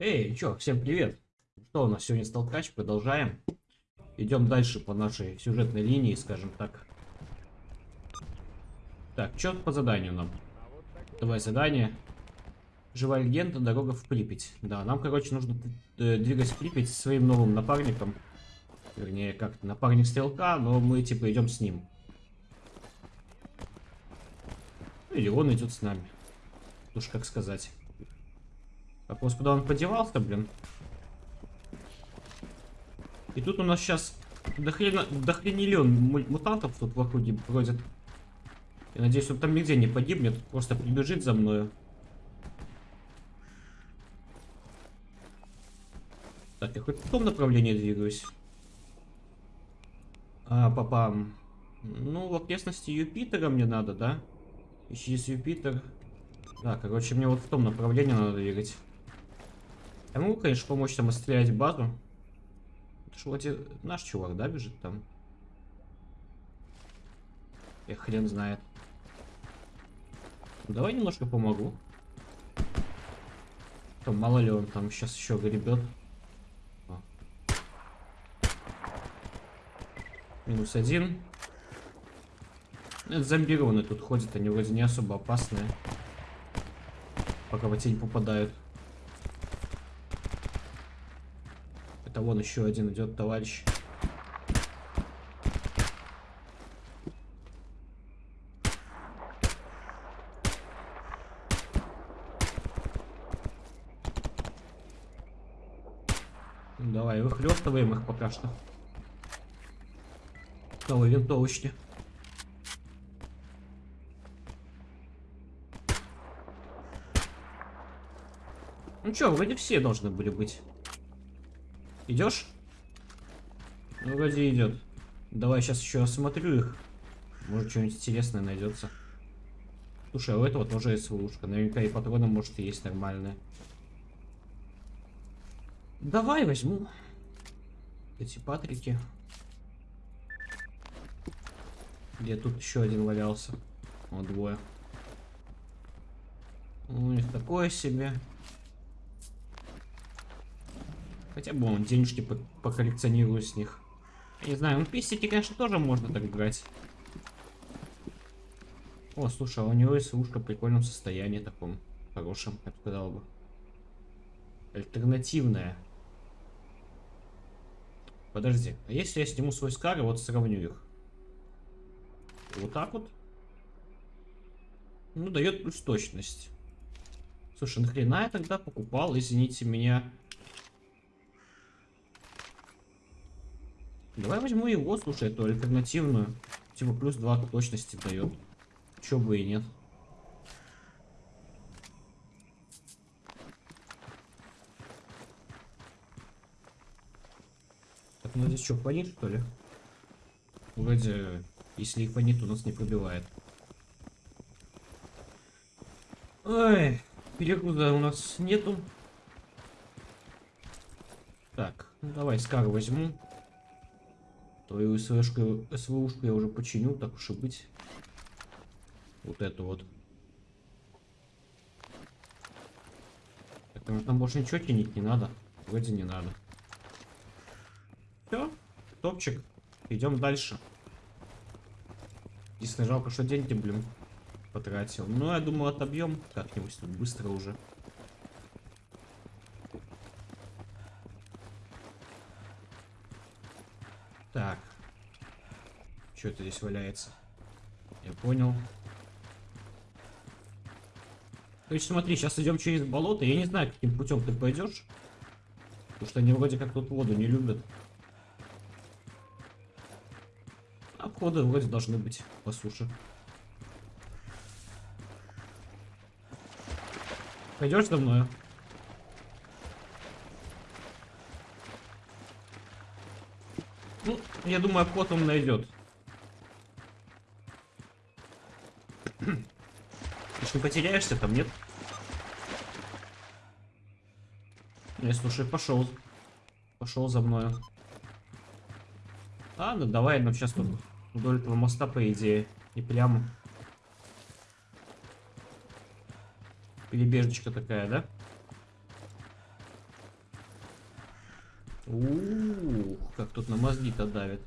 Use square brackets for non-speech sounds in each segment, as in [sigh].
Эй, чё, всем привет! Что у нас сегодня столкач? Продолжаем. Идем дальше по нашей сюжетной линии, скажем так. Так, что по заданию нам? Давай задание. Живая легенда, дорога в Припять. Да, нам, короче, нужно э, двигать в Припять со своим новым напарником. Вернее, как напарник стрелка, но мы типа идем с ним. Или он идет с нами. Уж как сказать. Вопрос, куда он подевался, блин. И тут у нас сейчас дохрена, дохренелен мутантов тут в округе бродит. Я надеюсь, он там нигде не погибнет, просто прибежит за мною. Так, я хоть в том направлении двигаюсь. А, папам. Ну, в окрестности Юпитера мне надо, да? Ищи Юпитер. Да, короче, мне вот в том направлении надо двигать. Я могу, конечно, помочь там отстрелять базу. Это же вроде наш чувак, да, бежит там? Я хрен знает. Давай немножко помогу. Там мало ли он там сейчас еще гребет. Минус один. Это зомбированные тут ходят, они вроде не особо опасные. Пока в тень попадают. Это вон еще один идет товарищ. Давай, выхлестываем их пока что. Новые винтовочки. Ну что, вроде все должны были быть. Идешь? Ну, вроде идет. Давай сейчас еще осмотрю их. Может, что-нибудь интересное найдется. Слушай, а у этого тоже есть ловушка. Наверняка и патроны, может, и есть нормальные. Давай возьму. Эти патрики. Где тут еще один валялся? Вот двое. У них такое себе. Хотя бы он денежки по поколлекционирую с них. Не знаю, ну писики, конечно, тоже можно так брать. О, слушай, а у него есть лужка в прикольном состоянии таком. Хорошем, я бы сказал бы. Альтернативная. Подожди, а если я сниму свой скар вот сравню их? Вот так вот? Ну, дает плюс точность. Слушай, нахрена я тогда покупал, извините меня, Давай возьму его, слушай, эту альтернативную. Типа плюс 2 точности дает. Чё бы и нет. Так, ну здесь что, фонит что ли? Вроде, если и фонит, у нас не пробивает. Ой, перегруза у нас нету. Так, ну давай скар возьму. Твою СВшку, СВушку я уже починю, так уж и быть. Вот эту вот. Так, там, там больше ничего чинить не надо. Вроде не надо. Все, топчик. Идем дальше. Единственное, жалко, что деньги, блин, потратил. Но я думаю, отобьем как-нибудь тут быстро уже. Так. Что это здесь валяется? Я понял. То есть смотри, сейчас идем через болото. Я не знаю, каким путем ты пойдешь. Потому что они вроде как тут воду не любят. Обходы вроде должны быть по суше. Пойдешь за мной? Ну, я думаю, обход он найдет. Не потеряешься там, нет? Не, слушай, пошел. Пошел за мною. Ладно, давай, ну сейчас тут вдоль этого моста, по идее. И прямо. Перебежечка такая, да? Ух, как тут на мозги-то давит.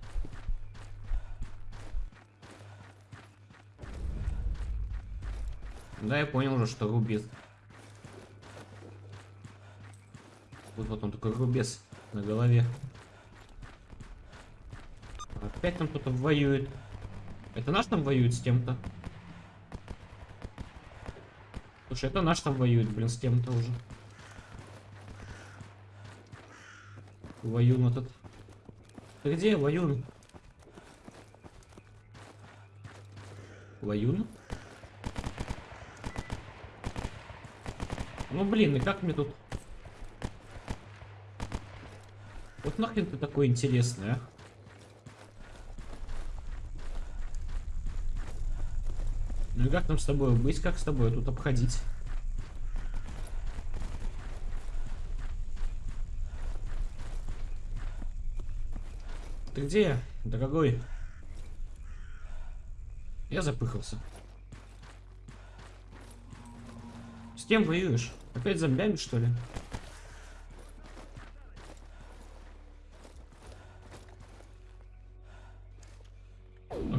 Да, я понял уже, что рубец. Вот вот он такой рубец на голове. Опять там кто-то воюет. Это наш там воюет с кем-то? Слушай, это наш там воюет, блин, с кем-то уже. Воюн этот. Ты где, Воюн? Воюн? Ну блин, и как мне тут... Вот нахрен ты такой интересный, а? Ну и как нам с тобой быть, как с тобой тут обходить? Ты где, дорогой? Я запыхался. С кем воюешь? Опять зомбями, что ли?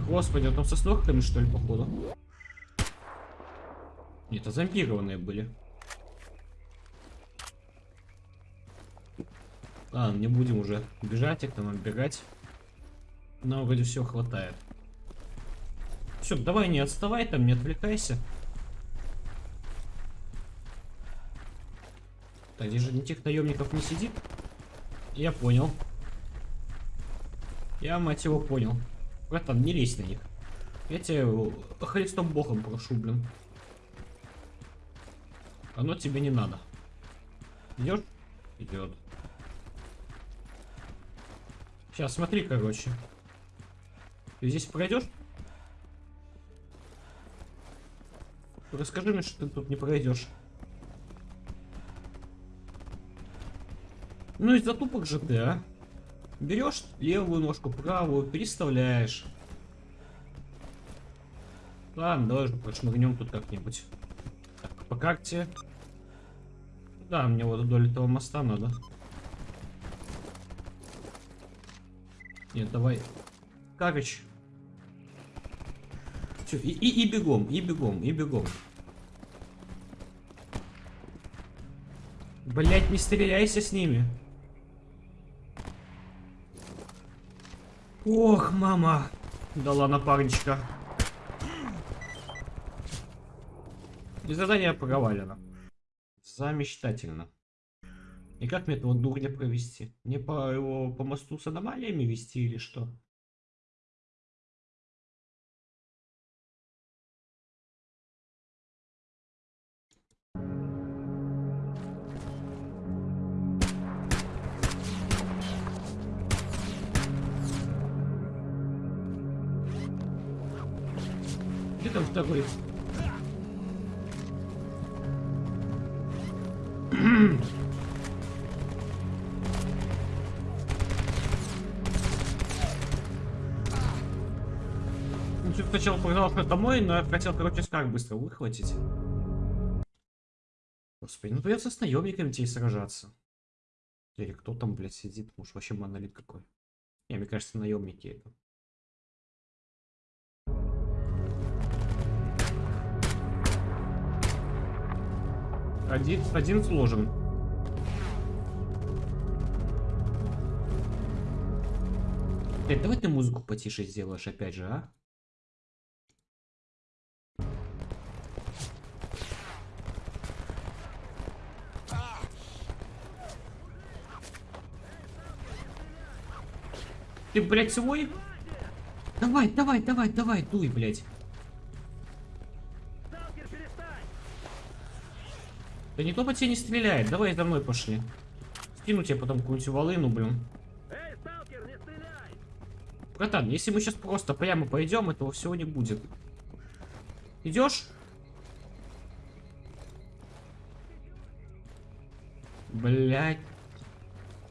Господи, а там со снохками, что ли, походу? Нет, это зомбированные были. Ладно, не будем уже бежать, их там отбегать. Но вроде все хватает. Все, давай не отставай там, не отвлекайся. Так, здесь же никаких наемников не сидит. Я понял. Я, мать его, понял. Братан, не лезь на них. Я тебя Христом Богом прошу, блин. Оно тебе не надо. Идет? Идет. Сейчас, смотри, короче. Ты здесь пройдешь? Расскажи мне, что ты тут не пройдешь. Ну из затупок же ты, а? Берешь левую ножку, правую, переставляешь. Ладно, давай же прошмыгнем тут как-нибудь. Так, по карте. Да, мне вот вдоль этого моста надо. Нет, давай. Карыч. Все, и, и, и бегом, и бегом, и бегом. Блять, не стреляйся с ними. Ох, мама. Дала напарничка. И задание провалено. Замечательно. И как мне этого дурня провести? Мне по его по мосту с аномалиями вести или что? Второй? Ну, что сначала погнал домой, но я хотел, короче, скак быстро выхватить. Господи, ну придется с наемниками тебе сражаться. Или кто там, блядь, сидит? Может, вообще монолит какой? Не, мне кажется, наемники это. Один, один сложен. Блядь, давай ты музыку потише сделаешь опять же, а? Ты, блядь, свой? Давай, давай, давай, давай, дуй, блядь. Да никто по тебе не стреляет. Давай за мной пошли. Скину тебе потом какую-нибудь волыну, блин. Эй, сталкер, не стреляй! Братан, если мы сейчас просто прямо пойдем, этого всего не будет. Идешь? Блять.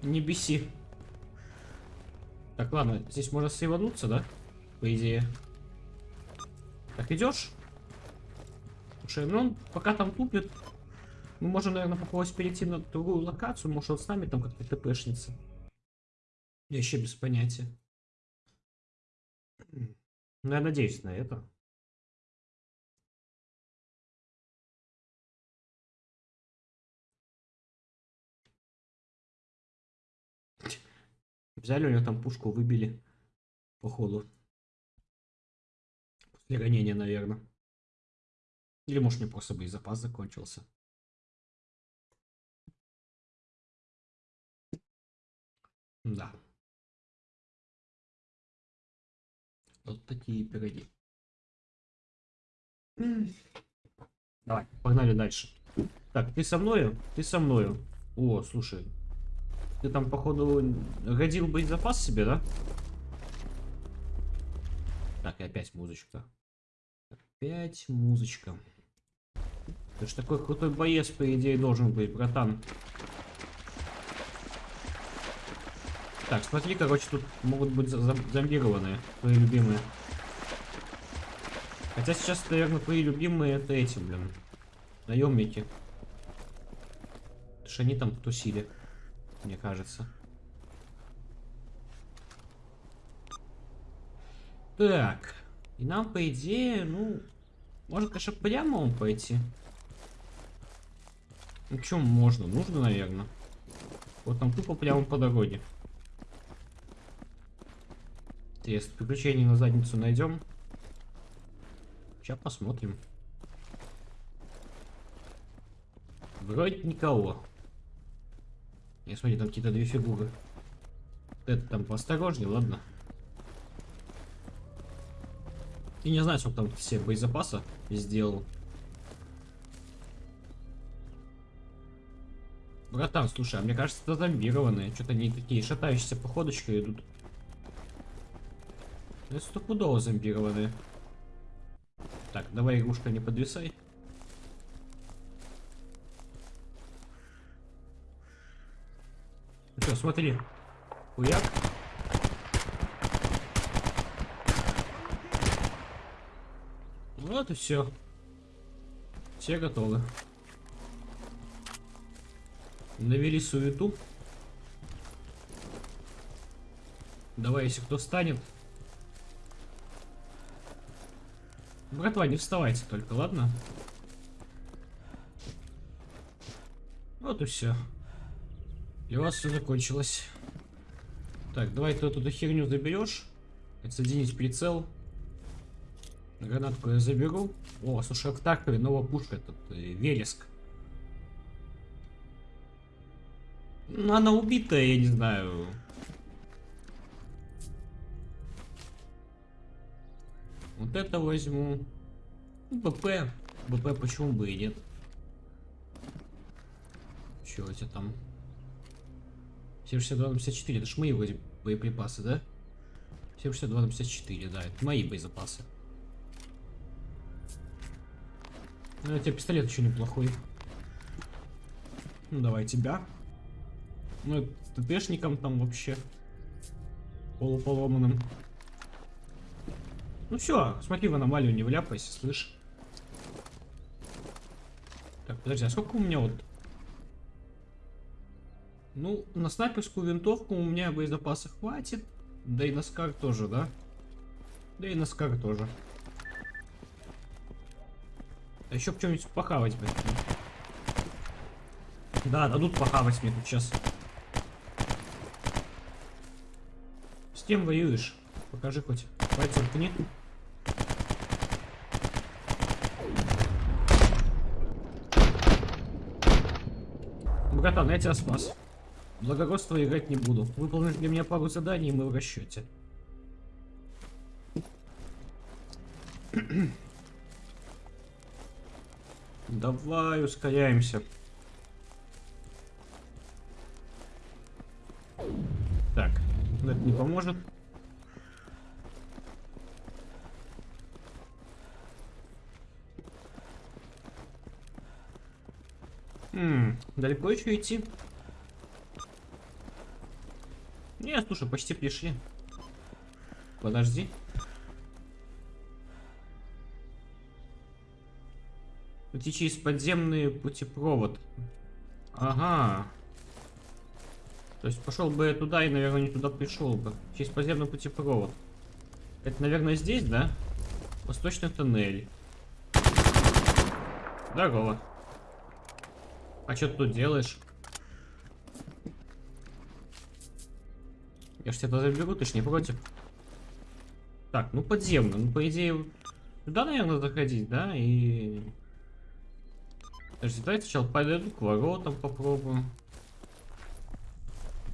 Не беси. Так, ладно, здесь можно сейвануться, да? По идее. Так, идешь? Слушай, ну он пока там тупит. Мы можем, наверное, попробовать перейти на другую локацию. Может, он с нами там как-то тпшница. Я еще без понятия. Ну, я надеюсь на это. Взяли у него там пушку, выбили. Походу. После ранения, наверное. Или может мне просто боезапас закончился. Да. Вот такие пироги. Давай, погнали дальше. Так, ты со мною? Ты со мною. О, слушай. Ты там, походу, годил боезапас себе, да? Так, и опять музычка. Опять музычка. Ты ж такой крутой боец, по идее, должен быть, братан. Так, смотри, короче, тут могут быть зомбированные, твои любимые. Хотя сейчас, наверное, твои любимые это эти, блин, наемники. Потому что они там тусили, мне кажется. Так, и нам, по идее, ну, можно, конечно, прямо он пойти. Ну, чем можно? Нужно, наверное. Вот там тупо прямо по дороге. Если приключений на задницу найдем. Сейчас посмотрим. Вроде никого. Я смотри, там какие-то две фигуры. Это там поосторожнее, ладно. Я не знаю, сколько там все боезапаса сделал. Братан, слушай, а мне кажется, это зомбированные. Что-то они такие шатающиеся походочкой идут. Это стопудово зомбированные. Так, давай, игрушка, не подвисай. Ну что, смотри. Хуяк. Вот и все. Все готовы. Навели суету. Давай, если кто станет. Братва, не вставайте только, ладно? Вот и все. И у вас все закончилось. Так, давай ты эту херню заберешь. Отсоединить прицел. Гранатку я заберу. О, слушай, а в Таркове новая пушка, этот э, Вереск. Ну, она убитая, я не знаю. Вот это возьму. Ну, БП. БП почему бы и нет. Че у тебя там? 762 на 54, это ж мои вроде боеприпасы, да? 762 на 54, да, это мои боезапасы. Ну, у тебя пистолет еще неплохой. Ну, давай тебя. Ну, ТТшником там вообще полуполоманным. Ну все, смотри в аномалию, не вляпайся, слышь. Так, подожди, а сколько у меня вот... Ну, на снайперскую винтовку у меня боезапаса хватит. Да и на скар тоже, да? Да и на скар тоже. А еще что-нибудь похавать, блядь. Да, дадут похавать мне тут сейчас. С кем воюешь? Покажи хоть. Пальцем ткни. Братан, я тебя спас. Благородство играть не буду. Выполнишь для меня пару заданий, и мы в расчете. [clears throat] Давай, ускоряемся. Так, это не поможет. Далеко еще идти? Не, слушай, почти пришли. Подожди. Идти через подземный путепровод. Ага. То есть пошел бы я туда и, наверное, не туда пришел бы. Через подземный путепровод. Это, наверное, здесь, да? Восточный тоннель. Здорово. А что ты тут делаешь? Я ж тебя туда заберу, ты ж не против? Так, ну подземно. Ну, по идее, туда, наверное, заходить, да? И... Подожди, давайте сначала подойду к воротам попробую.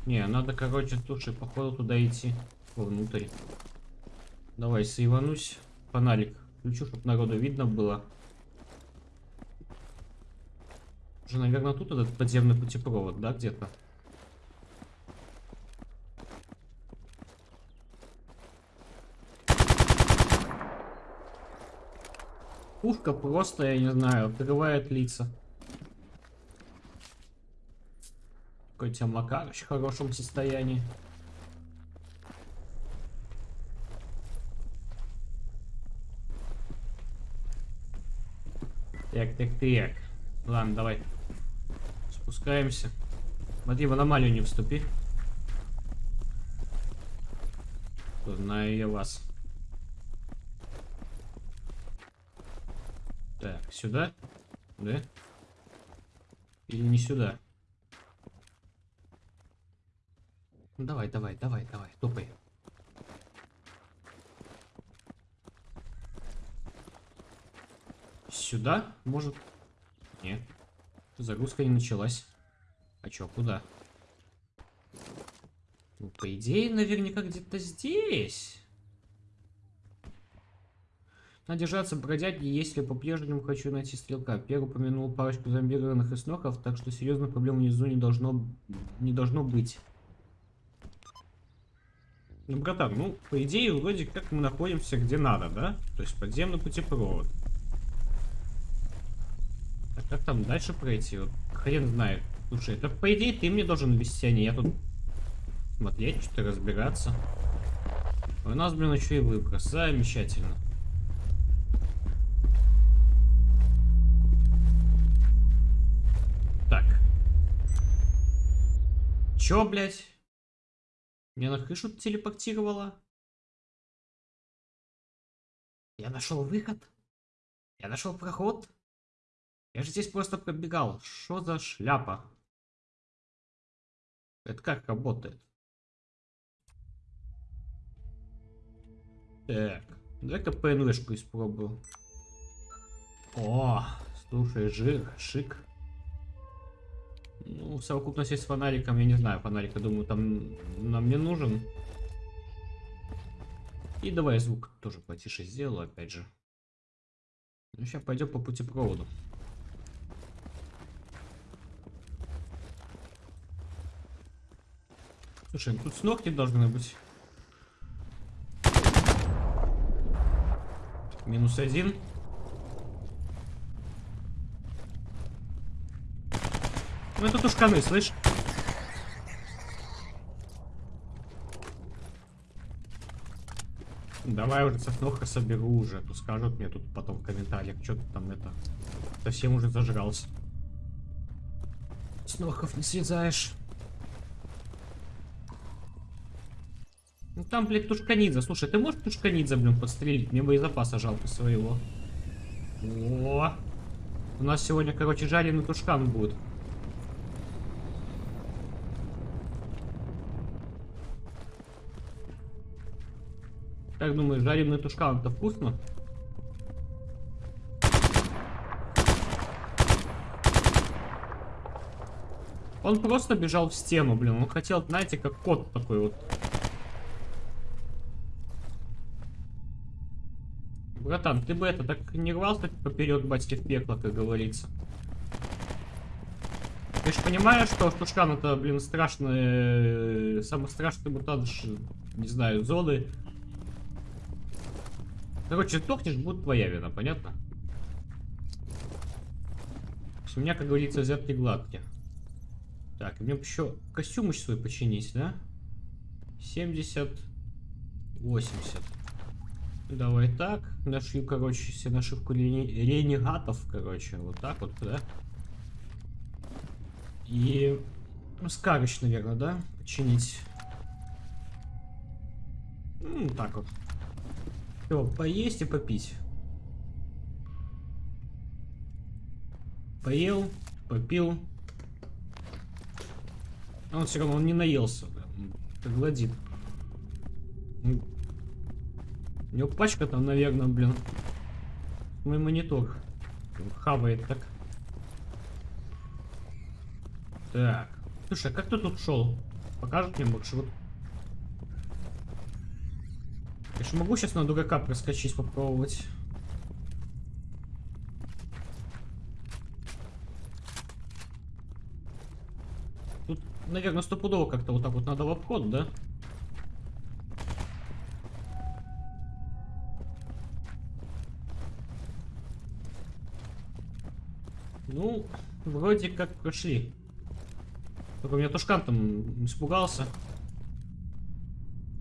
Не, надо, короче, слушай, походу туда идти. Вовнутрь. Давай, сейванусь. Фонарик. Включу, чтобы народу видно было. Уже, наверное, тут этот подземный путепровод, да, где-то? Пушка просто, я не знаю, открывает лица. Какой у тебя Макарыч в хорошем состоянии. Так, так, так. Ладно, давай. Спускаемся. Смотри, в аномалию не вступи. Знаю я вас. Так, сюда? Да? Или не сюда? Ну давай, давай, давай, давай, топай. Сюда? Может? Нет. Загрузка не началась. А чё, куда? Ну, по идее, наверняка где-то здесь. Надо держаться бродяги, если по-прежнему хочу найти стрелка. Первый упомянул парочку зомбированных исноков, так что серьезных проблем внизу не должно, не должно быть. Ну, братан, ну, по идее, вроде как мы находимся где надо, да? То есть подземный путепровод. А как там дальше пройти? Вот, хрен знает. Слушай, это по идее ты мне должен вести, а не я тут смотреть, что-то разбираться. У нас, блин, еще и выброс. Замечательно. Так. Чё, блядь? Меня на крышу телепортировало? Я нашел выход? Я нашел проход? Я же здесь просто пробегал. Что за шляпа? Это как работает? Так, давай-ка ПНВшку испробую. О, слушай, жир, шик. Ну, совокупность с фонариком, я не знаю, фонарик, думаю, там нам не нужен. И давай звук тоже потише сделаю, опять же. Ну, сейчас пойдем по путепроводу. Слушай, ну тут с ногти должны быть. Минус один. Ну это тушканы, слышь? Давай уже сосновка соберу уже, а то скажут мне тут потом в комментариях, что ты там это совсем уже зажрался. Снохов не связаешь. Там, блядь, тушканидзе. Слушай, ты можешь тушканидзе, блин, подстрелить? Мне боезапаса жалко своего. О, у нас сегодня, короче, жареный тушкан будет. Как думаешь, жареный тушкан это вкусно? Он просто бежал в стену, блин. Он хотел, знаете, как кот такой вот. Братан, ты бы это так не рвался поперед батьки в пекло, как говорится. Ты же понимаешь, что Тушкан это, блин, страшный, самый страшный мутант, не знаю, зоны Короче, сдохнешь, будет твоя вина, понятно? У меня, как говорится, взятки гладкие. Так, мне еще костюм еще свой починить, да? 70, 80. Давай так. Нашью, короче, себе нашивку рени... ренегатов, короче. Вот так вот, да? И скарыч, наверное, да? Починить. Ну, так вот. Все, поесть и попить. Поел, попил. Он все равно он не наелся. да, он Как гладит. Ну, У него пачка там, наверное, блин. Мой монитор. Хавает так. Так. Слушай, а как ты тут шел? Покажет мне маршрут. Я же могу сейчас на дурака проскочить, попробовать. Тут, наверное, стопудово как-то вот так вот надо в обход, да? Ну, вроде как прошли. Только у меня Тушкан там испугался.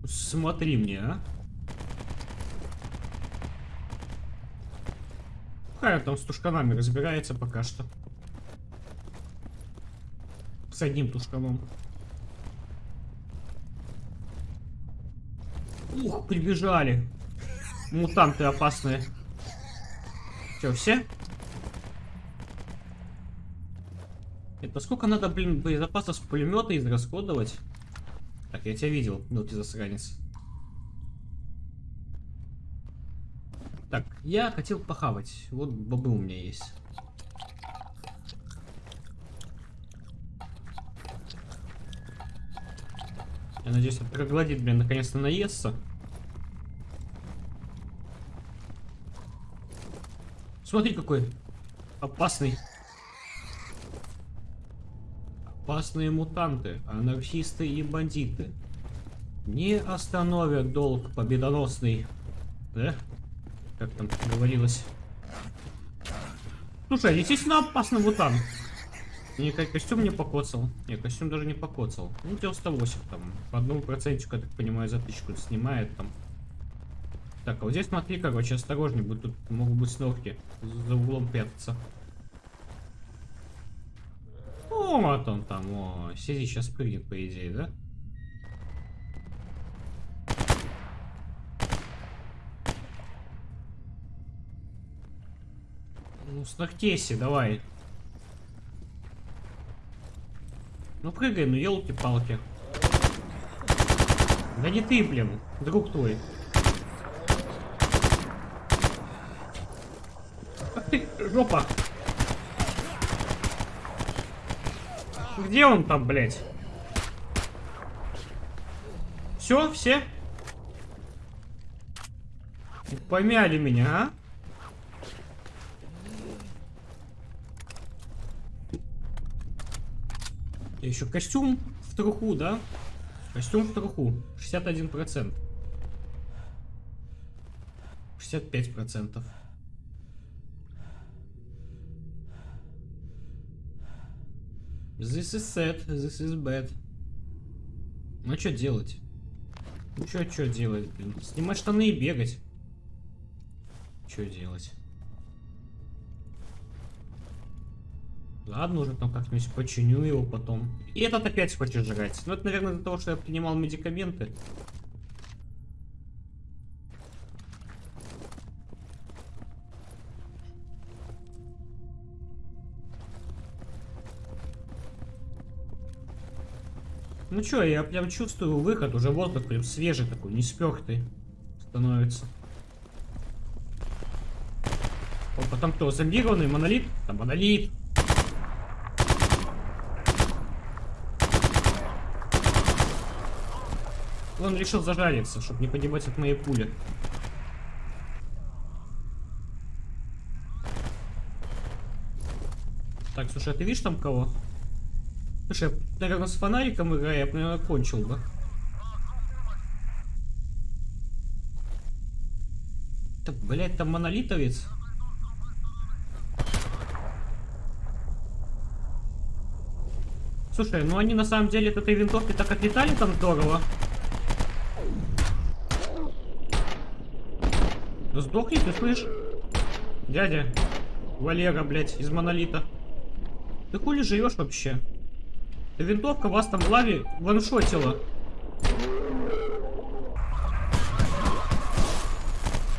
Смотри мне, а. Хай там с тушканами разбирается пока что. С одним тушканом. Ух, прибежали. Мутанты опасные. Че, все? Это сколько надо, блин, боезапаса с пулемета израсходовать? Так, я тебя видел, мелкий засранец. Так, я хотел похавать. Вот бобы у меня есть. Я надеюсь, этот троглодит, блин, наконец-то наестся. Смотри, какой опасный. Опасные мутанты, анархисты и бандиты. Не остановят долг победоносный. Да? Как там говорилось. Слушай, естественно, опасный мутант. Не, костюм не покоцал. Не, костюм даже не покоцал. Ну, 98 там. По одному процентику, я так понимаю, за тысячку снимает там. Так, а вот здесь смотри, короче, осторожней будет. Тут могут быть снорки. За углом прятаться. О, вот он там. О, сиди сейчас прыгнет, по идее, да? Ну, снохтейся, давай. Ну прыгай, ну елки-палки. Да не ты, блин, друг твой. Ах ты, жопа. Где он там, блядь? Все, все? Помяли меня, а? И еще костюм в труху, да? Костюм в труху. 61%. 65%. This is sad, this is bad. Ну что делать? Ну что, что делать, блин? Снимать штаны и бегать. Что делать? Ладно, уже там как-нибудь починю его потом. И этот опять хочет жрать. Ну, это, наверное, из-за того, что я принимал медикаменты. Ну чё, я прям чувствую выход, уже воздух прям свежий такой, не спёртый становится. О, потом кто, зомбированный монолит? Там монолит. Он решил зажариться, чтобы не погибать от моей пули. Так, слушай, а ты видишь там кого? Слушай, я, наверное, с фонариком играю, я наверное, кончил бы. Так, блядь, там монолитовец. Слушай, ну они на самом деле от этой винтовки так отлетали там здорово. Да сдохни, ты слышь? Дядя. Валера, блядь, из монолита. Ты хули живешь вообще? Винтовка вас там в лаве ваншотила.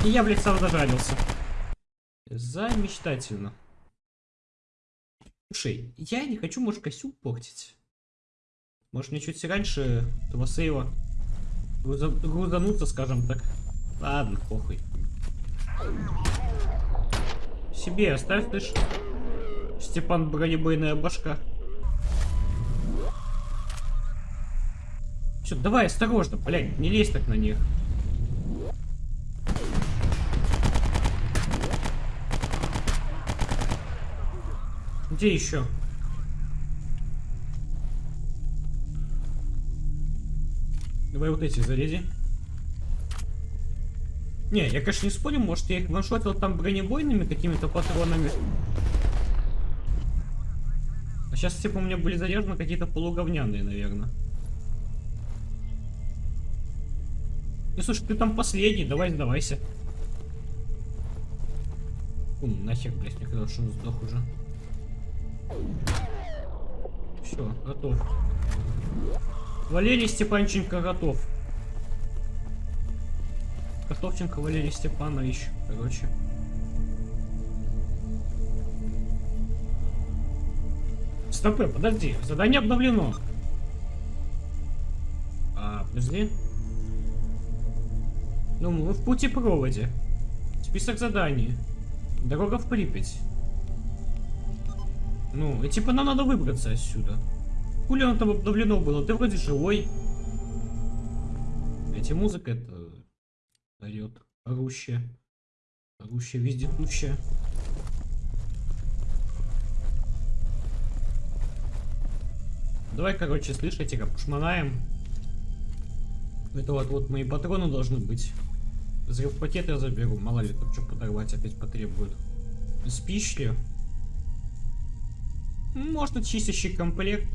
И я, блядь, сам зажарился. Замечательно. Слушай, я не хочу, может, костюм портить. Может, мне чуть раньше этого сейва груза- грузануться, скажем так. Ладно, похуй. Себе оставь, ты ж. Степан бронебойная башка. Все, давай осторожно, блядь, не лезь так на них. Где еще? Давай вот эти заряди. Не, я, конечно, не спорю, может, я их ваншотил там бронебойными какими-то патронами. А сейчас, типа, у меня были заряжены какие-то полуговняные, наверное. Ну, слушай, ты там последний, давай сдавайся. Ум, нахер, блядь, мне казалось, что он сдох уже. Все, готов. Валерий Степанченко готов. Готовченко Валерий Степанович, короче. Стопы, подожди, задание обновлено. А, подожди. Ну, мы в пути проводе. Список заданий. Дорога в Припять. Ну, и типа нам надо выбраться отсюда. Хули оно там обновлено было? Ты вроде живой. Эти музыка это орет. Орущая. Орущая, вездетущая. Давай, короче, слышите, как пошманаем. Это вот, вот мои патроны должны быть. Взрыв пакет я заберу, мало ли тут что подорвать опять потребует. Спишь ли? Может, чистящий комплект.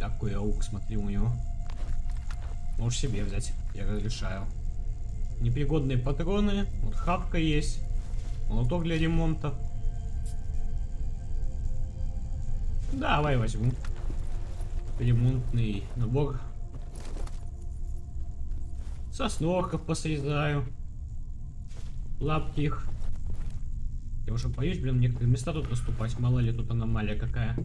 Такой аук, смотри у него. Можешь себе взять, я разрешаю. Непригодные патроны, вот хапка есть, молоток для ремонта. Давай возьму. Ремонтный набор. Сосновков посрезаю. Лапки их. Я уже боюсь, блин, некоторые места тут наступать. Мало ли тут аномалия какая.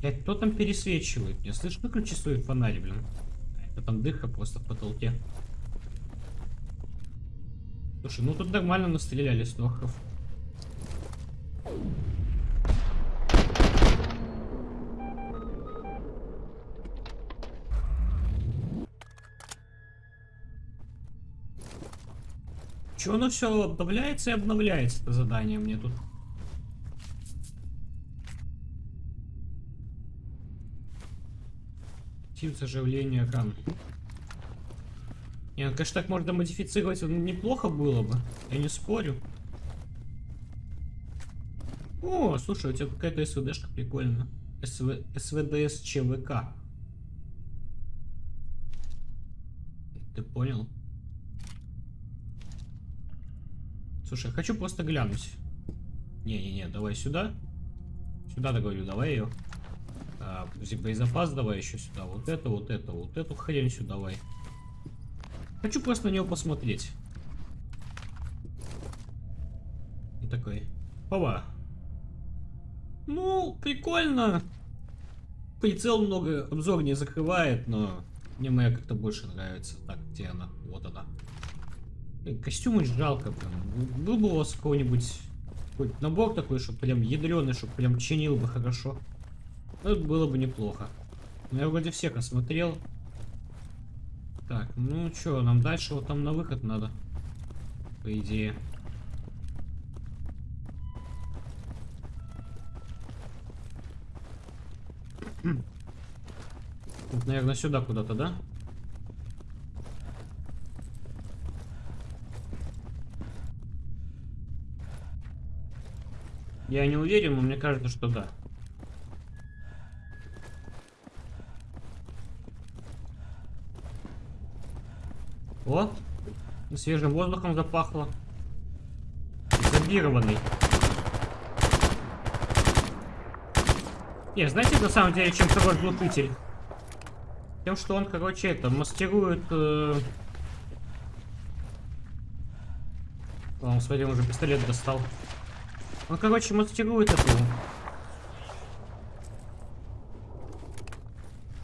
Блять, кто там пересвечивает? Я слышу, выключи свой фонарь, блин. Это там дыха просто в потолке. Слушай, ну тут нормально настреляли снохов. Че оно все обновляется и обновляется, это задание мне тут. Тип заживления ран. Не, ну, конечно, так можно модифицировать, неплохо было бы. Я не спорю. О, слушай, у тебя какая-то СВДшка прикольная. СВ... СВДС ЧВК. Ты понял? Слушай, я хочу просто глянуть. Не-не-не, давай сюда. Сюда, договорю, давай ее. А, боезапас давай еще сюда. Вот это, вот это, вот эту хрень сюда давай. Хочу просто на него посмотреть. И такой. Опа. Ну, прикольно. Прицел много обзор не закрывает, но мне моя как-то больше нравится. Так, где она? Вот она. Костюмы жалко прям. Был бы у вас какой-нибудь какой набор такой, чтобы прям ядреный, чтобы прям чинил бы хорошо. Ну, это было бы неплохо. Но я вроде всех осмотрел. Так, ну что, нам дальше вот там на выход надо. По идее. Наверное, сюда куда-то, да? Я не уверен, но мне кажется, что да. О, свежим воздухом запахло. Зомбированный. Не, знаете, на самом деле, чем хорош глушитель? Тем, что он, короче, это, маскирует... Э... О, смотри, он уже пистолет достал. Он, короче, маскирует эту...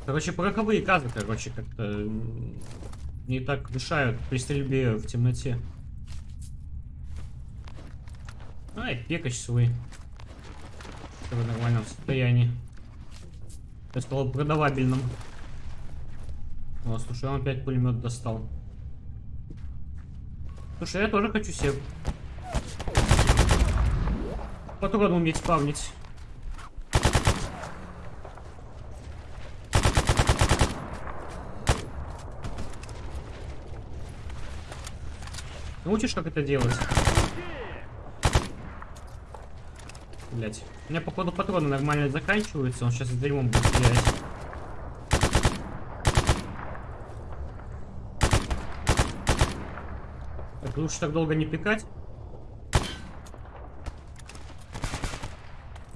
Короче, пороховые газы, короче, как-то не так мешают при стрельбе в темноте. Ай, пекач свой. В нормальном состоянии. Я стал продавабельным. О, слушай, он опять пулемет достал. Слушай, я тоже хочу себе патрон уметь спавнить. Научишь, как это делать? Блять. У меня, походу, патроны нормально заканчиваются. Он сейчас с дерьмом будет стрелять. Так, лучше так долго не пикать.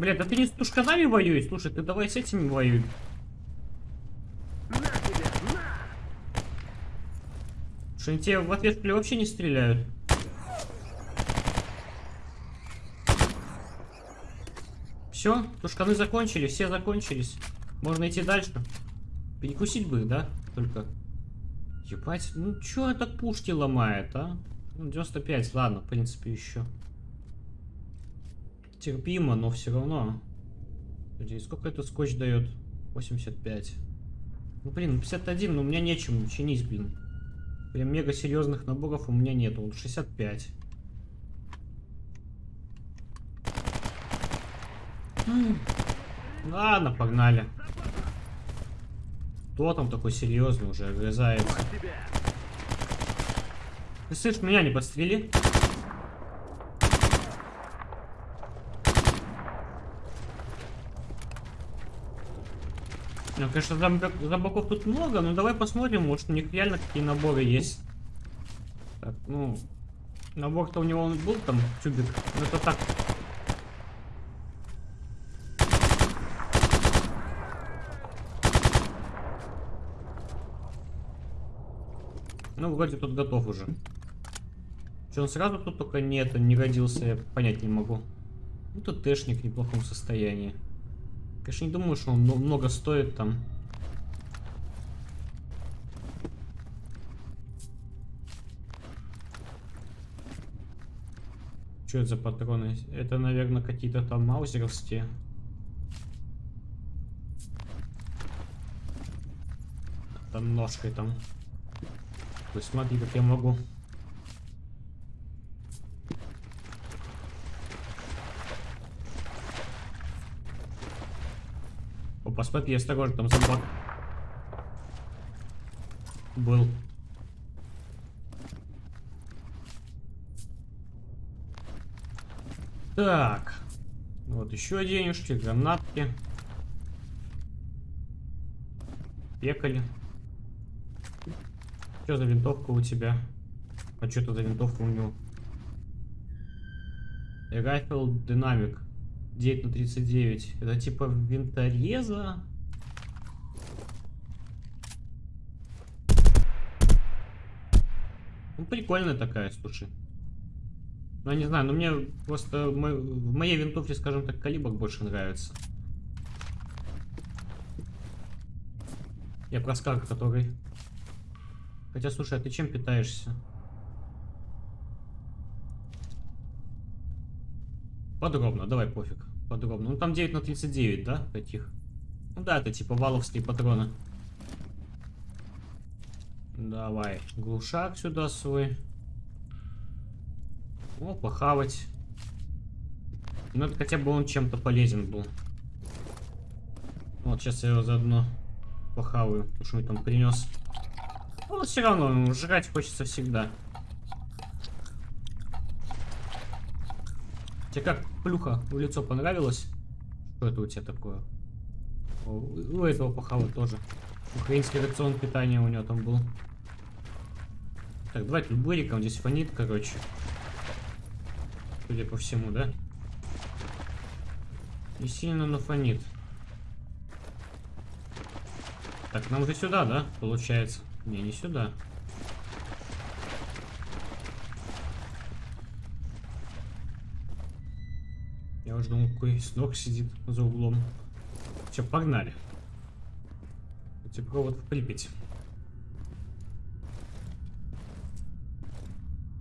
Блядь, да ты не с тушканами воюй. Слушай, ты давай с этими воюй. Что они тебе в ответ ли, вообще не стреляют. Все, тушканы закончились, все закончились. Можно идти дальше. Перекусить бы, да? Только. Ебать, ну чё это пушки ломает, а? Ну, 95, ладно, в принципе, еще. Терпимо, но все равно. Подожди, сколько это скотч дает? 85. Ну, блин, 51, но у меня нечем чинить, блин. Прям мега серьезных наборов у меня нету. Вот 65. М. Ладно, погнали. Кто там такой серьезный уже огрызается? Ты слышишь, меня не подстрели? Ну, конечно, зомби- зомбаков тут много, но давай посмотрим, может у них реально какие наборы есть. Так, ну, набор-то у него был там, тюбик, но это так. Ну, вроде тут готов уже. Что, он сразу тут только нет, не родился, я понять не могу. Ну, тут тэшник в неплохом состоянии. Конечно, не думаю, что он мно- много стоит там. Что это за патроны? Это, наверное, какие-то там маузеровские. Там ножкой там. Ты смотри, как я могу. Опа, смотри, осторожно, там зомбак. Был. Так. Вот еще денежки, гранатки. Пекали. Что за винтовка у тебя? А что это за винтовка у него? Rifle Dynamic 9 на 39. Это типа винтореза? Ну, прикольная такая, слушай. Ну, я не знаю, но мне просто в мо- в моей винтовке, скажем так, калибр больше нравится. Я про скар, который... Хотя, слушай, а ты чем питаешься? Подробно, давай пофиг. Подробно. Ну там 9 на 39, да? Таких. Ну да, это типа валовские патроны. Давай. Глушак сюда свой. О, похавать. Ну, это хотя бы он чем-то полезен был. Вот, сейчас я его заодно похаваю, что он там принес. Ну, все равно, ну, жрать хочется всегда. Тебе как плюха в лицо понравилось? Что это у тебя такое? О, у этого похавать тоже. Украинский рацион питания у него там был. Так, давай тут быриком здесь фонит, короче. Судя по всему, да? Не сильно, но фонит. Так, нам же сюда, да, получается? Не, не сюда. Думал, какой сног сидит за углом. Все, погнали. Типа провод в Припять.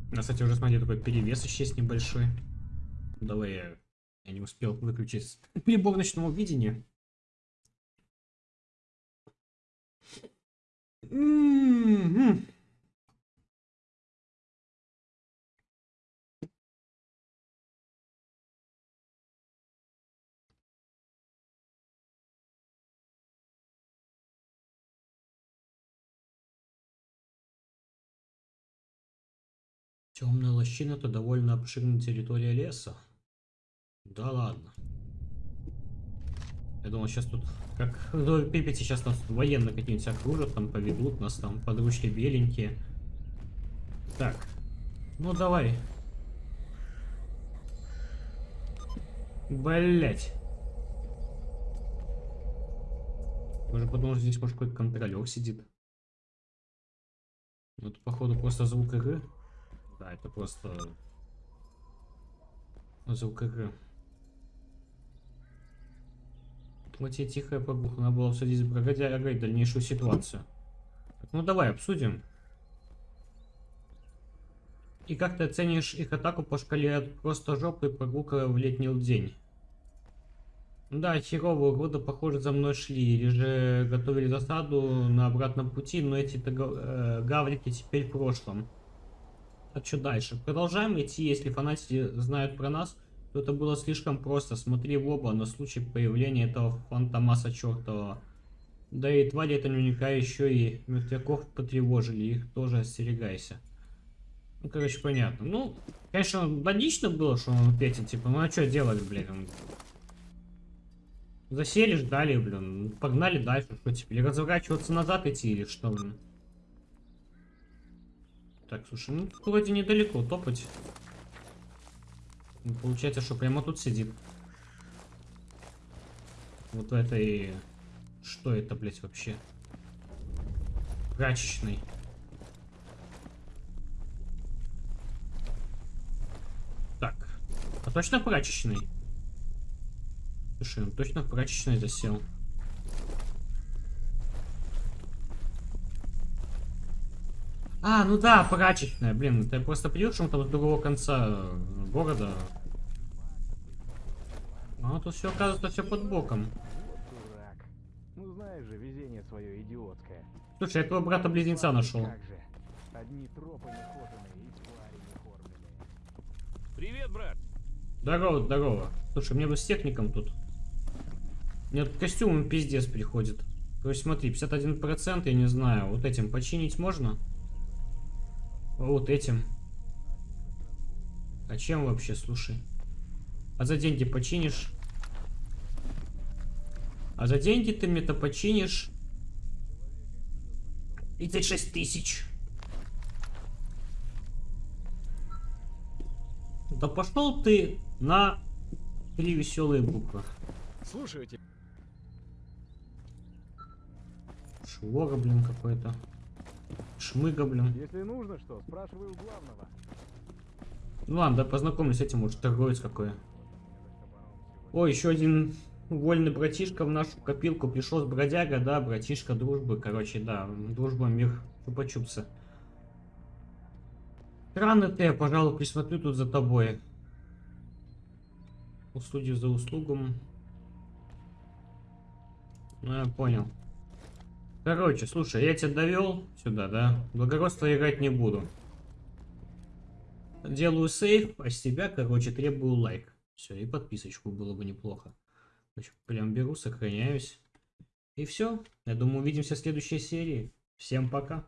У нас, кстати, уже, смотри, такой перевес еще есть небольшой. Давай я... Я не успел выключить [laughs] прибор ночного видения. М-м-м. Темная лощина это довольно обширная территория леса. Да ладно. Я думал, сейчас тут, как в Припяти, сейчас нас тут военные какие-нибудь окружат, там поведут нас, там подручки беленькие. Так, ну давай. Блять. Уже подумал, что здесь может какой-то контролер сидит. Это походу просто звук игры. Да, это просто звук игры. Тебе тихая прогулка. Надо было обсудить с бродягой дальнейшую ситуацию. Так, ну давай обсудим. И как ты оценишь их атаку по шкале от просто жопы и прогулка в летний день? Да, херовые годы, похоже, за мной шли. Или же готовили засаду на обратном пути, но эти э, гаврики теперь в прошлом. А что дальше? Продолжаем идти, если фанатики знают про нас, то это было слишком просто. Смотри в оба на случай появления этого фантомаса чертова. Да и твари это наверняка еще и мертвяков потревожили, их тоже остерегайся. Ну, короче, понятно. Ну, конечно, логично было, что он петит, типа, ну а что делать, блядь? Засели, ждали, блин. Погнали дальше, что теперь? Разворачиваться назад идти, или что, блин? Так, слушай, ну вроде недалеко топать. Ну, получается, что прямо тут сидит. Вот в этой... Что это, блядь, вообще? Прачечный. Так. А точно прачечный? Слушай, он точно в прачечной засел. А, ну да, прачечная, блин, ты просто придешь там с другого конца города. А тут все оказывается все под боком. Дурак. Ну знаешь же, везение свое идиотское. Слушай, я твоего брата-близнеца нашел. Одни тропы и твари. Привет, брат. Здорово, здорово. Слушай, мне бы с техником тут. Мне тут костюмом пиздец приходит. То есть смотри, 51%, я не знаю, вот этим починить можно? Вот этим. А чем вообще, слушай? А за деньги починишь? А за деньги ты мне-то починишь? 36 тысяч. Да пошел ты на три веселые буквы. Слушаю тебя. Швора, блин, какой-то. Шмыга, блин. Если нужно что, спрашивай у главного. Ну ладно, да познакомлюсь с этим, может, торговец какой. О, еще один вольный братишка в нашу копилку пришел с бродяга, да, братишка дружбы, короче, да, дружба, мир, чупа-чупсы. Странно ты, я, пожалуй, присмотрю тут за тобой. Услуги за услугу. Ну, я понял. Короче, слушай, я тебя довел сюда, да? Благородство играть не буду. Делаю сейф, а с тебя, короче, требую лайк. Все, и подписочку было бы неплохо. Прям беру, сохраняюсь. И все. Я думаю, увидимся в следующей серии. Всем пока.